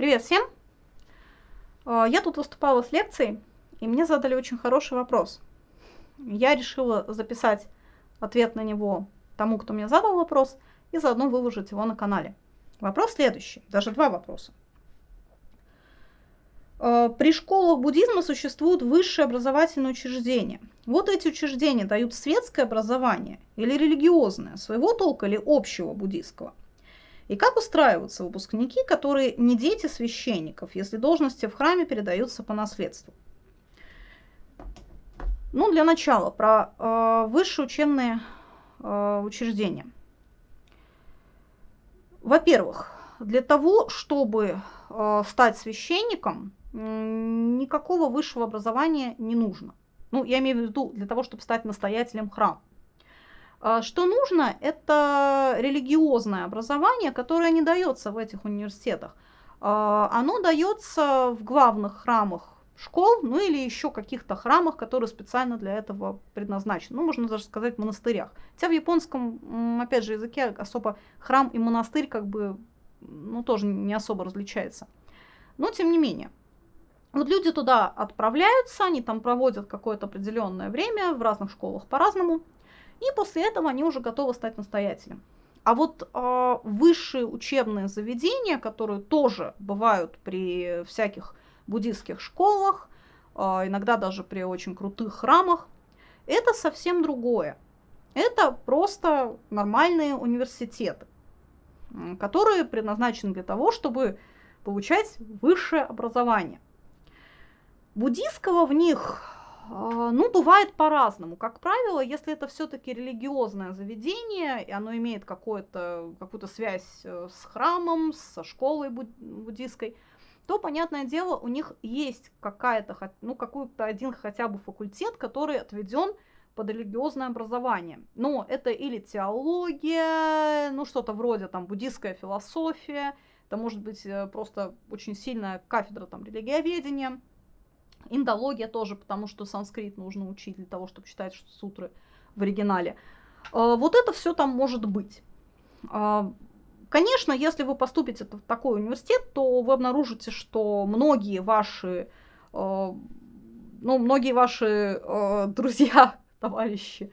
Привет всем! А, я тут выступала с лекцией, и мне задали очень хороший вопрос. Я решила записать ответ на него тому, кто мне задал вопрос, и заодно выложить его на канале. Вопрос следующий, даже два вопроса. А, при школах буддизма существуют высшие образовательные учреждения. Вот эти учреждения дают светское образование или религиозное, своего толка или общего буддийского. И как устраиваются выпускники, которые не дети священников, если должности в храме передаются по наследству? Ну, для начала, про э, высшие учебные э, учреждения. Во-первых, для того, чтобы э, стать священником, никакого высшего образования не нужно. Ну, я имею в виду для того, чтобы стать настоятелем храма. А, что нужно, это религиозное образование, которое не дается в этих университетах. А, оно дается в главных храмах школ, ну или еще каких-то храмах, которые специально для этого предназначены. Ну, можно даже сказать, монастырях. Хотя в японском, опять же, языке особо храм и монастырь как бы, ну, тоже не особо различается. Но, тем не менее. Вот люди туда отправляются, они там проводят какое-то определенное время, в разных школах по-разному. И после этого они уже готовы стать настоятелем. А вот э, высшие учебные заведения, которые тоже бывают при всяких буддийских школах, э, иногда даже при очень крутых храмах, это совсем другое. Это просто нормальные университеты, которые предназначены для того, чтобы получать высшее образование. Буддийского в них а, ну, бывает по-разному. Как правило, если это все-таки религиозное заведение, и оно имеет какую-то связь э, с храмом, со школой буддийской, то, понятное дело, у них есть какая-то, ну, какой-то один хотя бы факультет, который отведен под религиозное образование. Но это или теология, ну, что-то вроде там буддийская философия, это может быть э, просто очень сильная кафедра там религиоведения, Индология тоже, потому что санскрит нужно учить для того, чтобы читать сутры в оригинале. А, вот это все там может быть. А, конечно, если вы поступите в такой университет, то вы обнаружите, что многие ваши, а, ну, многие ваши друзья, товарищи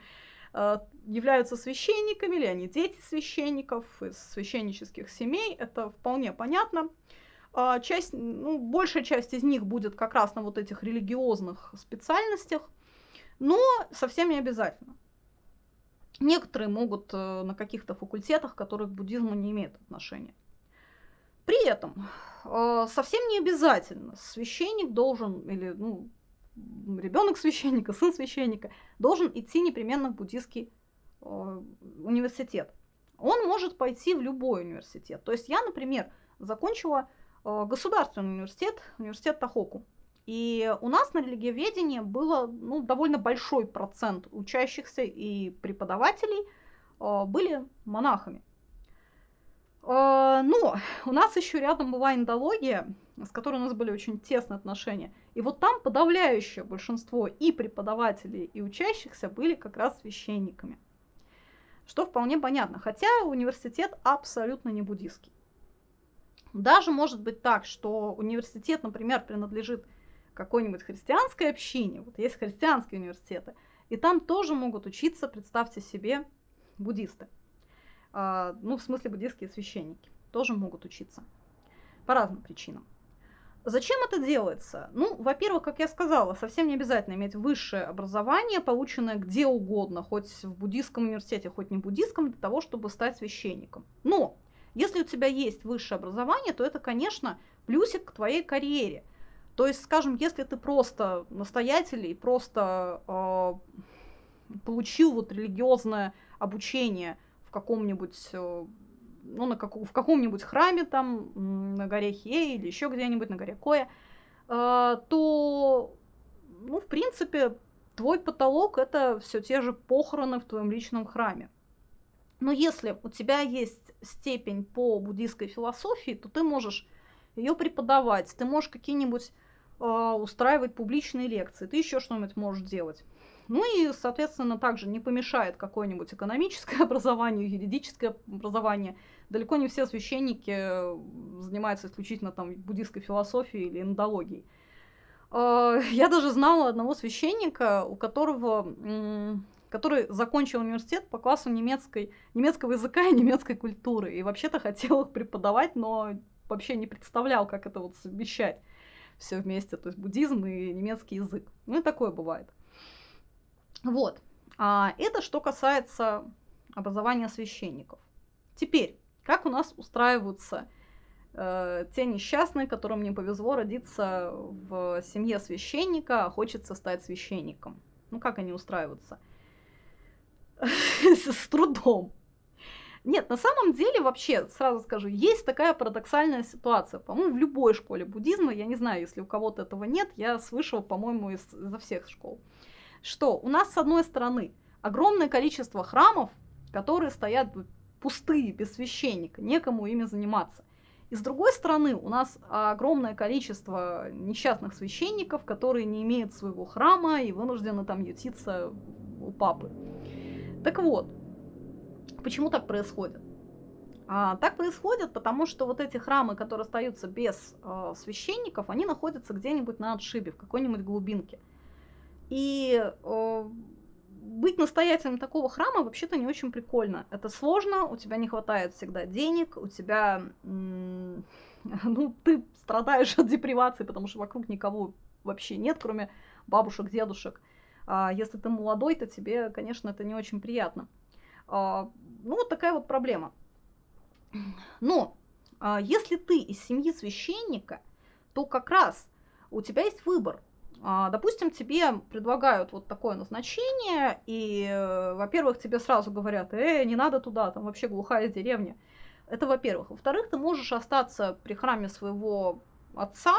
являются священниками, или они дети священников из священнических семей. Это вполне понятно. А, часть, ну, большая часть из них будет как раз на вот этих религиозных специальностях, но совсем не обязательно. Некоторые могут э, на каких-то факультетах, которые к буддизму не имеют отношения. При этом э, совсем не обязательно священник должен, или ну, ребенок священника, сын священника, должен идти непременно в буддийский э, университет. Он может пойти в любой университет. То есть я, например, закончила государственный университет, университет Тахоку. И у нас на религиоведении было ну, довольно большой процент учащихся и преподавателей э, были монахами. Э, но у нас еще рядом была индология, с которой у нас были очень тесные отношения. И вот там подавляющее большинство и преподавателей, и учащихся были как раз священниками. Что вполне понятно, хотя университет абсолютно не буддийский. Даже может быть так, что университет, например, принадлежит какой-нибудь христианской общине, вот есть христианские университеты, и там тоже могут учиться, представьте себе, буддисты. А, ну, в смысле, буддийские священники тоже могут учиться по разным причинам. Зачем это делается? Ну, во-первых, как я сказала, совсем не обязательно иметь высшее образование, полученное где угодно, хоть в буддийском университете, хоть не в буддийском, для того, чтобы стать священником. Но если у тебя есть высшее образование, то это, конечно, плюсик к твоей карьере. То есть, скажем, если ты просто настоятель и просто э, получил вот религиозное обучение в каком-нибудь, э, ну, на как, в каком-нибудь храме там, на горе Хе или еще где-нибудь на горе Коя, э, то, ну, в принципе, твой потолок это все те же похороны в твоем личном храме. Но если у тебя есть степень по буддийской философии, то ты можешь ее преподавать, ты можешь какие-нибудь э, устраивать публичные лекции, ты еще что-нибудь можешь делать. Ну и, соответственно, также не помешает какое-нибудь экономическое образование, юридическое образование. Далеко не все священники э, занимаются исключительно там буддийской философией или эндологией. А, я даже знала одного священника, у которого, который закончил университет по классу немецкой, немецкого языка и немецкой культуры. И вообще-то хотел их преподавать, но вообще не представлял, как это вот совмещать все вместе, то есть буддизм и немецкий язык. Ну и такое бывает. Вот. А это что касается образования священников. Теперь, как у нас устраиваются э, те несчастные, которым не повезло родиться в семье священника, а хочется стать священником? Ну, как они устраиваются? С трудом. Нет, на самом деле вообще, сразу скажу, есть такая парадоксальная ситуация. По-моему, в любой школе буддизма, я не знаю, если у кого-то этого нет, я слышала, по-моему, из, изо всех школ, что у нас, с одной стороны, огромное количество храмов, которые стоят пустые, без священника, некому ими заниматься. И с другой стороны, у нас огромное количество несчастных священников, которые не имеют своего храма и вынуждены там ютиться у папы. Так вот, Почему так происходит? А, так происходит, потому что вот эти храмы, которые остаются без э, священников, они находятся где-нибудь на отшибе, в какой-нибудь глубинке. И э, быть настоятелем такого храма вообще-то не очень прикольно. Это сложно, у тебя не хватает всегда денег, у тебя, ну, ты страдаешь от депривации, потому что вокруг никого вообще нет, кроме бабушек, дедушек. А если ты молодой, то тебе, конечно, это не очень приятно. А, ну, вот такая вот проблема. Но а, если ты из семьи священника, то как раз у тебя есть выбор. А, допустим, тебе предлагают вот такое назначение, и, э, во-первых, тебе сразу говорят, э, не надо туда, там вообще глухая деревня. Это во-первых. Во-вторых, ты можешь остаться при храме своего отца,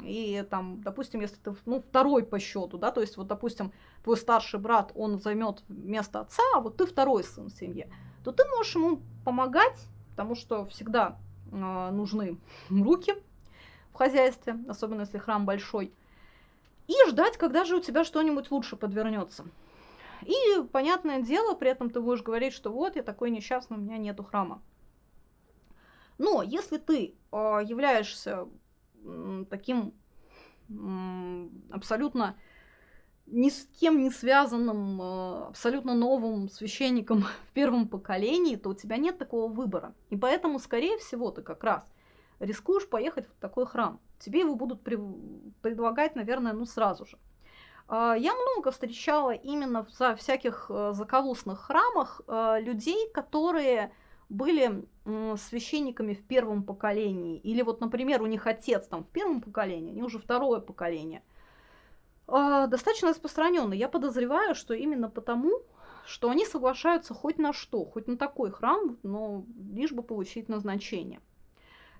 и там, допустим, если ты, ну, второй по счету, да, то есть вот, допустим, твой старший брат, он займет место отца, а вот ты второй сын в семье, то ты можешь ему помогать, потому что всегда э, нужны руки в хозяйстве, особенно если храм большой, и ждать, когда же у тебя что-нибудь лучше подвернется. И, понятное дело, при этом ты будешь говорить, что вот, я такой несчастный, у меня нету храма. Но если ты э, являешься таким абсолютно ни с кем не связанным, э, абсолютно новым священником в первом поколении, то у тебя нет такого выбора. И поэтому, скорее всего, ты как раз рискуешь поехать в такой храм. Тебе его будут предлагать, наверное, ну сразу же. А, я много встречала именно в всяких э, заковусных храмах э, людей, которые были священниками в первом поколении, или вот, например, у них отец там в первом поколении, они уже второе поколение, а, достаточно распространенно. Я подозреваю, что именно потому, что они соглашаются хоть на что, хоть на такой храм, но лишь бы получить назначение.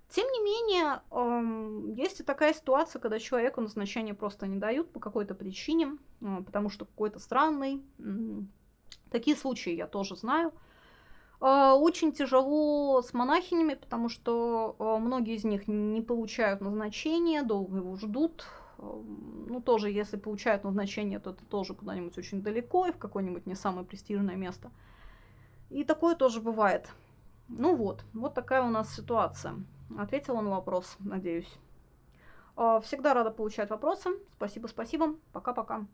Тем не менее, есть и такая ситуация, когда человеку назначение просто не дают по какой-то причине, а, потому что какой-то странный. Такие случаи я тоже знаю. А, очень тяжело с монахинями, потому что а, многие из них не получают назначение, долго его ждут. Ну, тоже, если получают назначение, то это тоже куда-нибудь очень далеко и в какое-нибудь не самое престижное место. И такое тоже бывает. Ну вот, вот такая у нас ситуация. Ответила на вопрос, надеюсь. А, всегда рада получать вопросы. Спасибо, спасибо. Пока-пока.